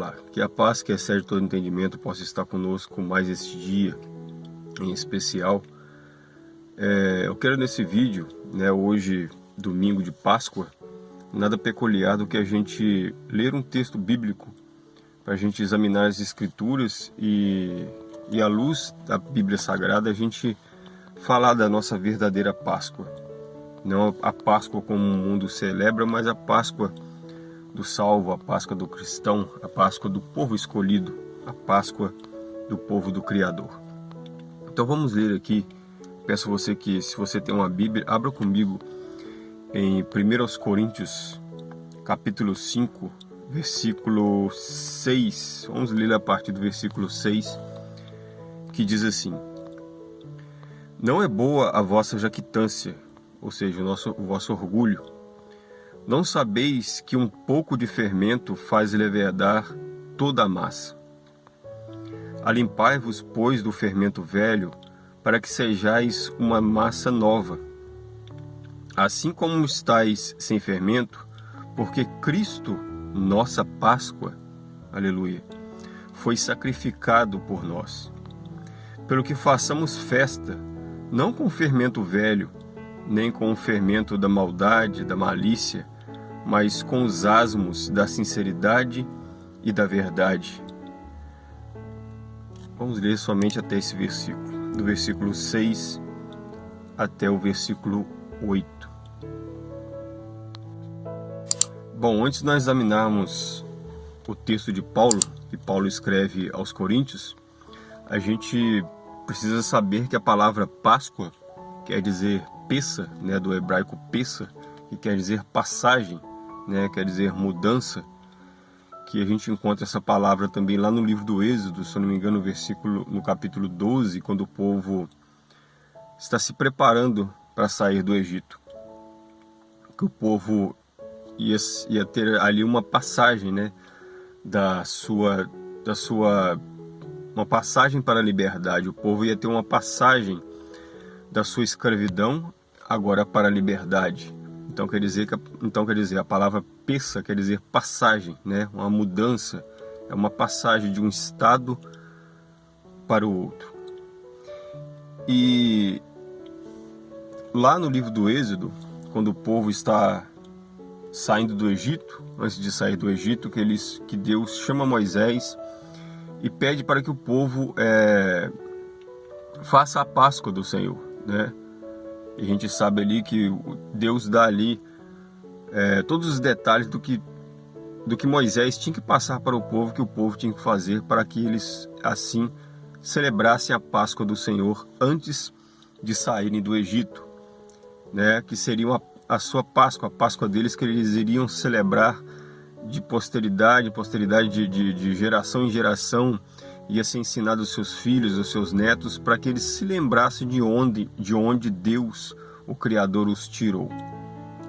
Olá, que a paz que excede todo entendimento possa estar conosco mais este dia em especial. É, eu quero nesse vídeo, né, hoje domingo de Páscoa, nada peculiar do que a gente ler um texto bíblico para a gente examinar as escrituras e, e à luz da Bíblia Sagrada a gente falar da nossa verdadeira Páscoa. Não a Páscoa como o mundo celebra, mas a Páscoa do salvo, a Páscoa do cristão, a Páscoa do povo escolhido, a Páscoa do povo do Criador. Então vamos ler aqui, peço você que se você tem uma Bíblia, abra comigo em 1 Coríntios, capítulo 5, versículo 6, vamos ler a partir do versículo 6, que diz assim, Não é boa a vossa jactância, ou seja, o, nosso, o vosso orgulho, não sabeis que um pouco de fermento faz levedar toda a massa? Alimpai-vos, pois, do fermento velho, para que sejais uma massa nova. Assim como estáis sem fermento, porque Cristo, nossa Páscoa, aleluia, foi sacrificado por nós. Pelo que façamos festa, não com fermento velho, nem com o fermento da maldade, da malícia, mas com os asmos da sinceridade e da verdade. Vamos ler somente até esse versículo, do versículo 6 até o versículo 8. Bom, antes de nós examinarmos o texto de Paulo, que Paulo escreve aos Coríntios, a gente precisa saber que a palavra Páscoa quer dizer Pessa, né, do hebraico Pessa, que quer dizer passagem, né, quer dizer mudança, que a gente encontra essa palavra também lá no livro do Êxodo, se eu não me engano, no versículo no capítulo 12, quando o povo está se preparando para sair do Egito. Que o povo ia, ia ter ali uma passagem, né, da sua da sua uma passagem para a liberdade. O povo ia ter uma passagem da sua escravidão agora para a liberdade. Então quer dizer que então quer dizer a palavra peça quer dizer passagem, né? Uma mudança, é uma passagem de um estado para o outro. E lá no livro do Êxodo, quando o povo está saindo do Egito, antes de sair do Egito, que eles que Deus chama Moisés e pede para que o povo é, faça a Páscoa do Senhor, né? E a gente sabe ali que Deus dá ali é, todos os detalhes do que, do que Moisés tinha que passar para o povo, que o povo tinha que fazer para que eles assim celebrassem a Páscoa do Senhor antes de saírem do Egito, né? que seria a, a sua Páscoa, a Páscoa deles que eles iriam celebrar de posteridade, posteridade de, de, de geração em geração, ia ser ensinado aos seus filhos, aos seus netos, para que eles se lembrassem de onde, de onde Deus, o Criador, os tirou.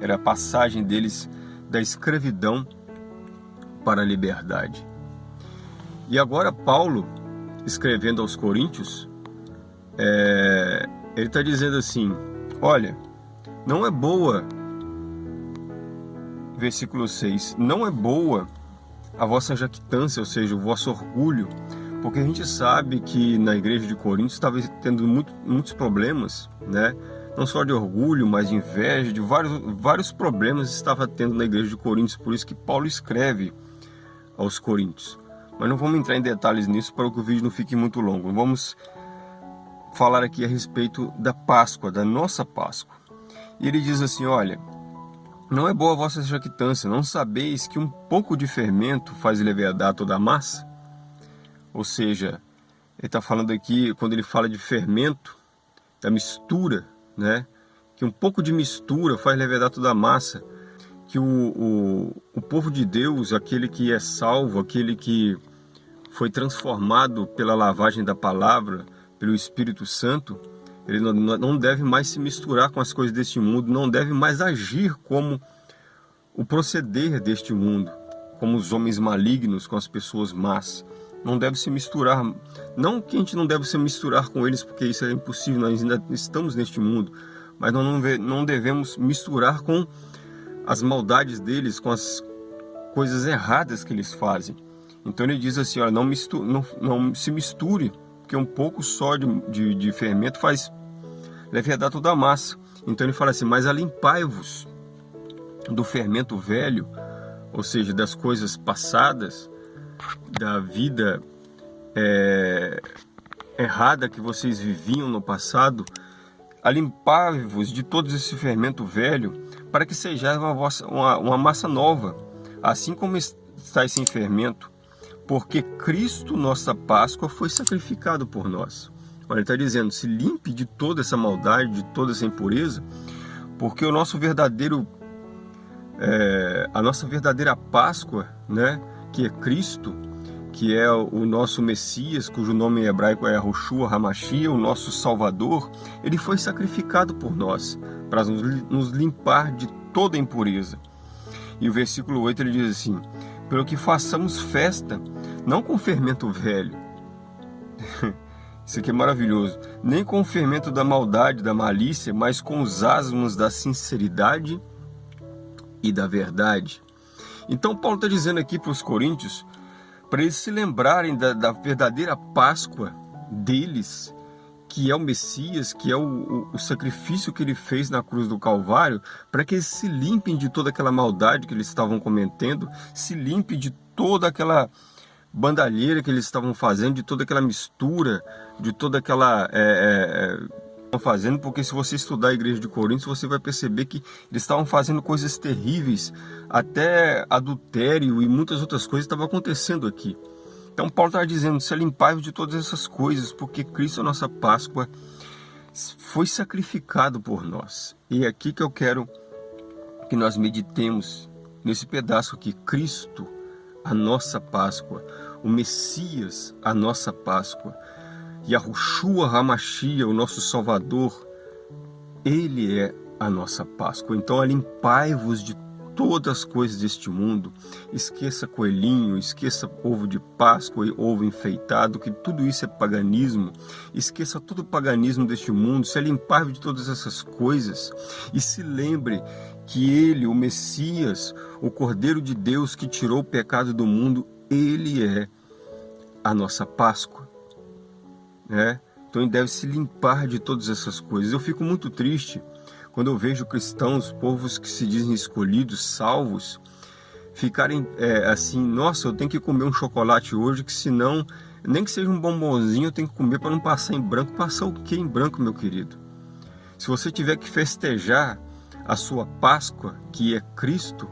Era a passagem deles da escravidão para a liberdade. E agora Paulo, escrevendo aos Coríntios, é, ele está dizendo assim, olha, não é boa, versículo 6, não é boa a vossa jactância, ou seja, o vosso orgulho, porque a gente sabe que na igreja de Corinto estava tendo muito, muitos problemas, né? não só de orgulho, mas de inveja, de vários, vários problemas estava tendo na igreja de Coríntios, por isso que Paulo escreve aos Coríntios. Mas não vamos entrar em detalhes nisso para que o vídeo não fique muito longo. Vamos falar aqui a respeito da Páscoa, da nossa Páscoa. E ele diz assim, olha, não é boa a vossa jactância, não sabeis que um pouco de fermento faz levedar toda a massa? Ou seja, ele está falando aqui, quando ele fala de fermento, da mistura, né? que um pouco de mistura faz levedar toda a massa, que o, o, o povo de Deus, aquele que é salvo, aquele que foi transformado pela lavagem da palavra, pelo Espírito Santo, ele não, não deve mais se misturar com as coisas deste mundo, não deve mais agir como o proceder deste mundo, como os homens malignos com as pessoas más não deve se misturar. Não que a gente não deve se misturar com eles, porque isso é impossível, nós ainda estamos neste mundo, mas nós não devemos misturar com as maldades deles, com as coisas erradas que eles fazem. Então ele diz assim, olha, não, misture, não, não se misture, porque um pouco só de, de, de fermento faz levedar toda a massa. Então ele fala assim, mas alimpai-vos do fermento velho, ou seja, das coisas passadas, da vida é, errada que vocês viviam no passado, alimpar-vos de todo esse fermento velho, para que sejais uma, uma, uma massa nova, assim como estáis sem fermento, porque Cristo, nossa Páscoa, foi sacrificado por nós. Olha, ele está dizendo, se limpe de toda essa maldade, de toda essa impureza, porque o nosso verdadeiro, é, a nossa verdadeira Páscoa, né, que é Cristo, que é o nosso Messias, cujo nome em hebraico é Roshua Hamashia, o nosso Salvador, ele foi sacrificado por nós, para nos limpar de toda impureza. E o versículo 8 ele diz assim: Pelo que façamos festa, não com fermento velho. Isso aqui é maravilhoso. Nem com o fermento da maldade, da malícia, mas com os asmos da sinceridade e da verdade. Então, Paulo está dizendo aqui para os coríntios para eles se lembrarem da, da, verdadeira Páscoa deles, que é o Messias, que é o, o, o sacrifício que ele fez na cruz do Calvário, para que eles se limpem de toda aquela maldade que eles estavam cometendo, se limpem de toda aquela bandalheira que eles estavam fazendo, de toda aquela mistura, de toda aquela. É, é, é fazendo, porque se você estudar a igreja de Corinto, você vai perceber que eles estavam fazendo coisas terríveis, até adultério e muitas outras coisas estavam acontecendo aqui. Então Paulo está dizendo, se limpar de todas essas coisas, porque Cristo, a nossa Páscoa, foi sacrificado por nós. E é aqui que eu quero que nós meditemos nesse pedaço aqui, Cristo, a nossa Páscoa, o Messias, a nossa Páscoa. Yahushua Hamashia, o nosso Salvador, Ele é a nossa Páscoa. Então alimpai-vos de todas as coisas deste mundo. Esqueça coelhinho, esqueça ovo de Páscoa e ovo enfeitado, que tudo isso é paganismo. Esqueça todo o paganismo deste mundo, se alimpar de todas essas coisas e se lembre que Ele, o Messias, o Cordeiro de Deus que tirou o pecado do mundo, Ele é a nossa Páscoa né? Então ele deve se limpar de todas essas coisas. Eu fico muito triste quando eu vejo cristãos, povos que se dizem escolhidos, salvos, ficarem é, assim, nossa, eu tenho que comer um chocolate hoje, que senão, nem que seja um bombonzinho, eu tenho que comer para não passar em branco. Passar o que em branco, meu querido? Se você tiver que festejar a sua Páscoa, que é Cristo,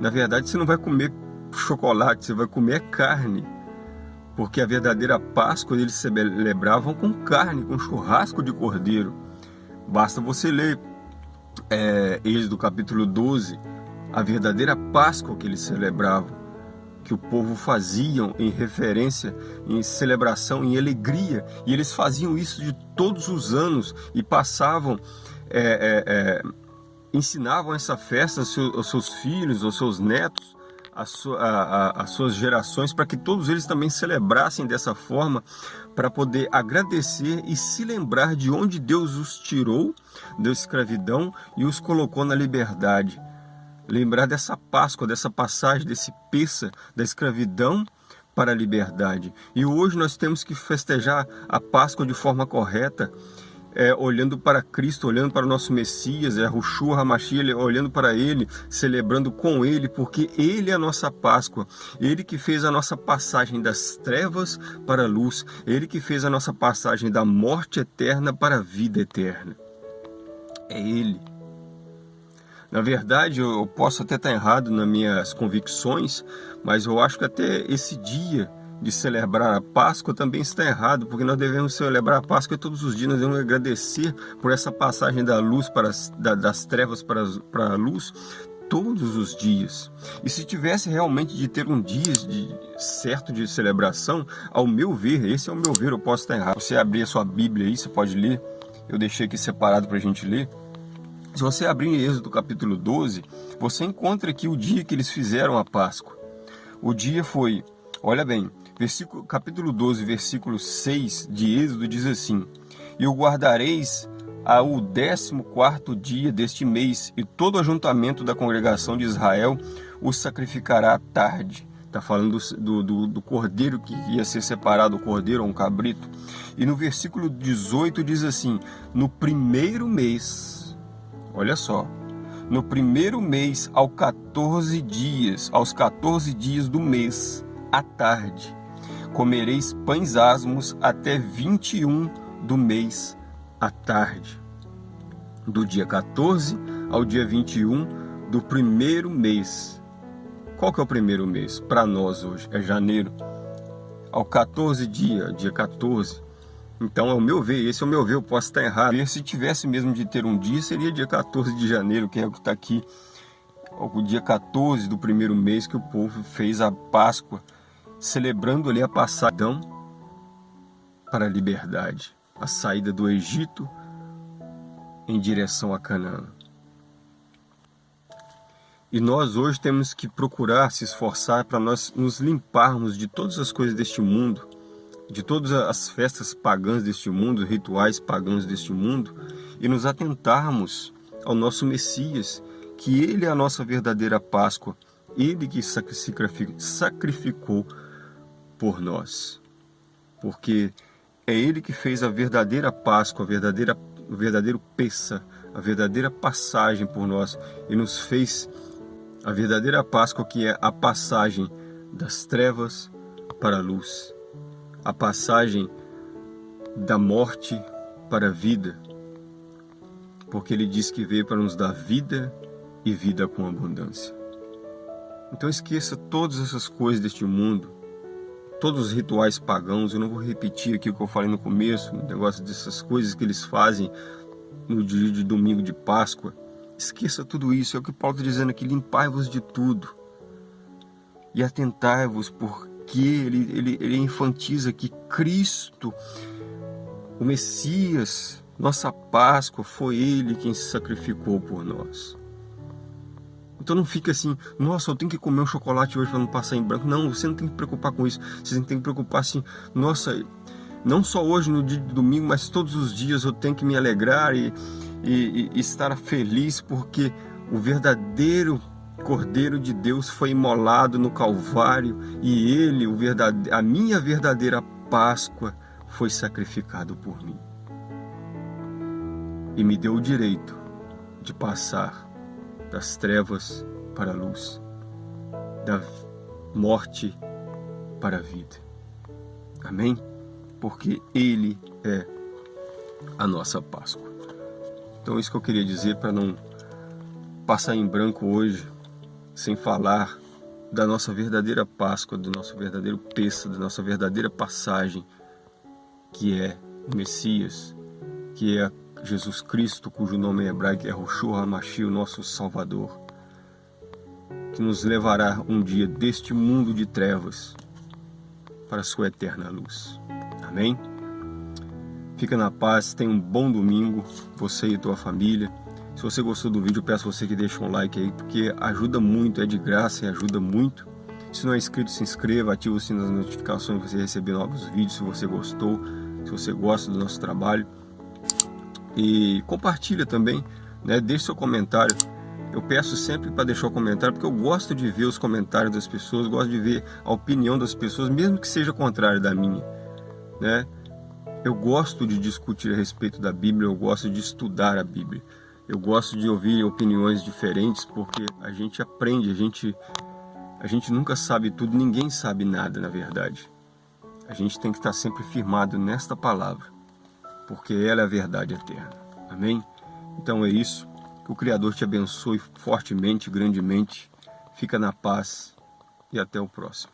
na verdade você não vai comer chocolate, você vai comer carne porque a verdadeira Páscoa eles celebravam com carne, com churrasco de cordeiro. Basta você ler é, Êxodo capítulo 12, a verdadeira Páscoa que eles celebravam, que o povo faziam em referência, em celebração, em alegria, e eles faziam isso de todos os anos e passavam, é, é, é ensinavam essa festa aos seus, aos seus filhos, aos seus netos, sua, a, a, as suas gerações, para que todos eles também celebrassem dessa forma, para poder agradecer e se lembrar de onde Deus os tirou da escravidão e os colocou na liberdade. Lembrar dessa Páscoa, dessa passagem, desse peça da escravidão para a liberdade. E hoje nós temos que festejar a Páscoa de forma correta, é, olhando para Cristo, olhando para o nosso Messias, é Rushua olhando para Ele, celebrando com Ele, porque Ele é a nossa Páscoa, Ele que fez a nossa passagem das trevas para a luz, Ele que fez a nossa passagem da morte eterna para a vida eterna. É Ele. Na verdade, eu posso até estar errado nas minhas convicções, mas eu acho que até esse dia de celebrar a Páscoa também está errado, porque nós devemos celebrar a Páscoa todos os dias, nós devemos agradecer por essa passagem da luz para da, das trevas para, para a luz todos os dias. E se tivesse realmente de ter um dia de, certo de celebração, ao meu ver, esse é o meu ver, eu posso estar errado. Você abrir a sua Bíblia aí, você pode ler, eu deixei aqui separado para a gente ler. Se você abrir em Êxodo capítulo 12, você encontra aqui o dia que eles fizeram a Páscoa. O dia foi, olha bem, Versículo, capítulo 12, versículo 6 de Êxodo diz assim: E o guardareis ao décimo quarto dia deste mês, e todo o ajuntamento da congregação de Israel o sacrificará à tarde. Está falando do, do, do, cordeiro que ia ser separado, o cordeiro ou um cabrito. E no versículo 18 diz assim: No primeiro mês, olha só, no primeiro mês, ao 14 dias, aos 14 dias do mês, à tarde, comereis pães asmos até 21 do mês à tarde. Do dia 14 ao dia 21 do primeiro mês qual que é o primeiro mês? Para nós hoje é janeiro. Ao 14 dia, dia 14. Então, é o meu ver, esse é o meu ver, eu posso estar errado. Se tivesse mesmo de ter um dia, seria dia 14 de janeiro, que é o que está aqui. O dia 14 do primeiro mês que o povo fez a Páscoa, celebrando ali a passagem para a liberdade, a saída do Egito em direção a Canaã. E nós hoje temos que procurar se esforçar para nós nos limparmos de todas as coisas deste mundo, de todas as festas pagãs deste mundo, rituais pagãos deste mundo, e nos atentarmos ao nosso Messias, que Ele é a nossa verdadeira Páscoa, Ele que sacrificou por nós. Porque é Ele que fez a verdadeira Páscoa, a verdadeira, o verdadeiro peça, a verdadeira passagem por nós e nos fez a verdadeira Páscoa que é a passagem das trevas para a luz, a passagem da morte para a vida, porque ele diz que veio para nos dar vida e vida com abundância. Então esqueça todas essas coisas deste mundo, todos os rituais pagãos, eu não vou repetir aqui o que eu falei no começo, o negócio dessas coisas que eles fazem no dia de domingo de Páscoa, Esqueça tudo isso, é o que Paulo está dizendo aqui, limpai-vos de tudo. E atentai-vos, porque ele, ele, ele enfatiza que Cristo, o Messias, nossa Páscoa, foi Ele quem se sacrificou por nós. Então não fica assim, nossa, eu tenho que comer um chocolate hoje para não passar em branco. Não, você não tem que preocupar com isso. Você tem que preocupar assim, nossa, não só hoje no dia de domingo, mas todos os dias eu tenho que me alegrar e, e, e estar feliz porque o verdadeiro Cordeiro de Deus foi imolado no Calvário e ele, o verdade, a minha verdadeira Páscoa, foi sacrificado por mim. E me deu o direito de passar das trevas para a luz, da morte para a vida. Amém? Porque Ele é a nossa Páscoa. Então isso que eu queria dizer para não passar em branco hoje, sem falar da nossa verdadeira Páscoa, do nosso verdadeiro peça, da nossa verdadeira passagem, que é o Messias, que é Jesus Cristo, cujo nome em hebraico é Roshua HaMashiach, o nosso Salvador, que nos levará um dia deste mundo de trevas para a sua eterna luz. Amém? Fica na paz, tenha um bom domingo, você e tua família. Se você gostou do vídeo, peço você que deixe um like aí, porque ajuda muito, é de graça e ajuda muito. Se não é inscrito, se inscreva, ative o sino das notificações para você receber novos vídeos, se você gostou, se você gosta do nosso trabalho. E compartilha também, né? deixe seu comentário. Eu peço sempre para deixar o comentário, porque eu gosto de ver os comentários das pessoas, gosto de ver a opinião das pessoas, mesmo que seja contrária da minha. Né? Eu gosto de discutir a respeito da Bíblia, eu gosto de estudar a Bíblia. Eu gosto de ouvir opiniões diferentes porque a gente aprende, a gente, a gente nunca sabe tudo, ninguém sabe nada na verdade. A gente tem que estar sempre firmado nesta palavra, porque ela é a verdade eterna. Amém? Então é isso. Que o Criador te abençoe fortemente, grandemente. Fica na paz e até o próximo.